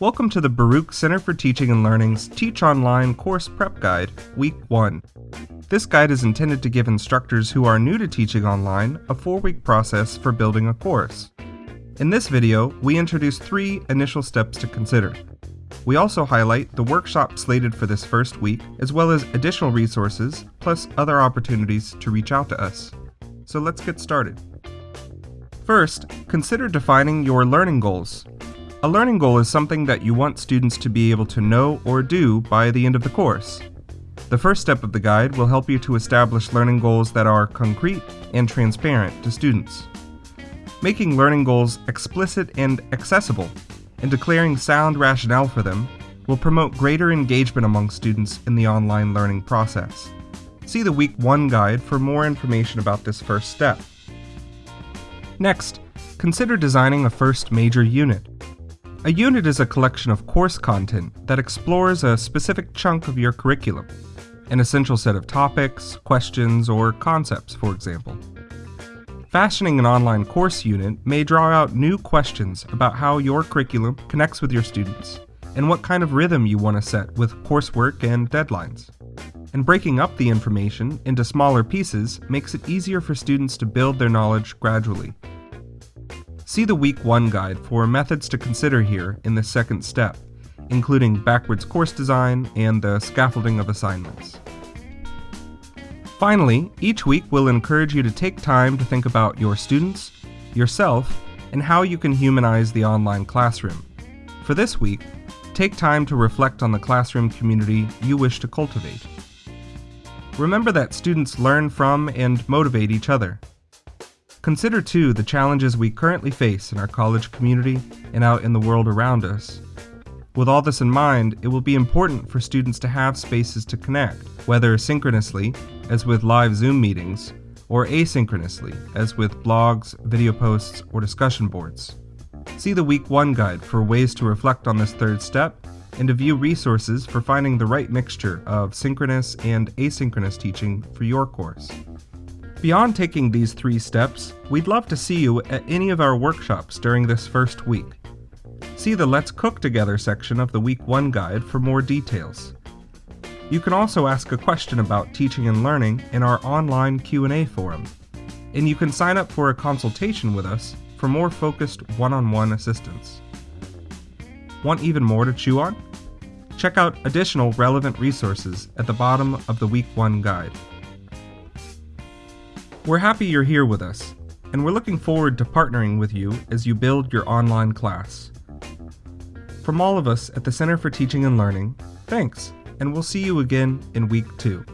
Welcome to the Baruch Center for Teaching and Learning's Teach Online Course Prep Guide, Week 1. This guide is intended to give instructors who are new to teaching online a four-week process for building a course. In this video, we introduce three initial steps to consider. We also highlight the workshop slated for this first week, as well as additional resources, plus other opportunities to reach out to us. So let's get started. First, consider defining your learning goals. A learning goal is something that you want students to be able to know or do by the end of the course. The first step of the guide will help you to establish learning goals that are concrete and transparent to students. Making learning goals explicit and accessible, and declaring sound rationale for them, will promote greater engagement among students in the online learning process. See the Week 1 guide for more information about this first step. Next, consider designing a first major unit. A unit is a collection of course content that explores a specific chunk of your curriculum, an essential set of topics, questions, or concepts, for example. Fashioning an online course unit may draw out new questions about how your curriculum connects with your students, and what kind of rhythm you want to set with coursework and deadlines. And breaking up the information into smaller pieces makes it easier for students to build their knowledge gradually. See the Week 1 guide for methods to consider here in the second step, including backwards course design and the scaffolding of assignments. Finally, each week we'll encourage you to take time to think about your students, yourself, and how you can humanize the online classroom. For this week, take time to reflect on the classroom community you wish to cultivate. Remember that students learn from and motivate each other. Consider too the challenges we currently face in our college community and out in the world around us. With all this in mind, it will be important for students to have spaces to connect, whether synchronously, as with live Zoom meetings, or asynchronously, as with blogs, video posts, or discussion boards. See the Week 1 guide for ways to reflect on this third step and to view resources for finding the right mixture of synchronous and asynchronous teaching for your course. Beyond taking these three steps, we'd love to see you at any of our workshops during this first week. See the Let's Cook Together section of the Week 1 guide for more details. You can also ask a question about teaching and learning in our online Q&A forum. And you can sign up for a consultation with us for more focused one-on-one -on -one assistance. Want even more to chew on? Check out additional relevant resources at the bottom of the Week 1 guide. We're happy you're here with us, and we're looking forward to partnering with you as you build your online class. From all of us at the Center for Teaching and Learning, thanks, and we'll see you again in week two.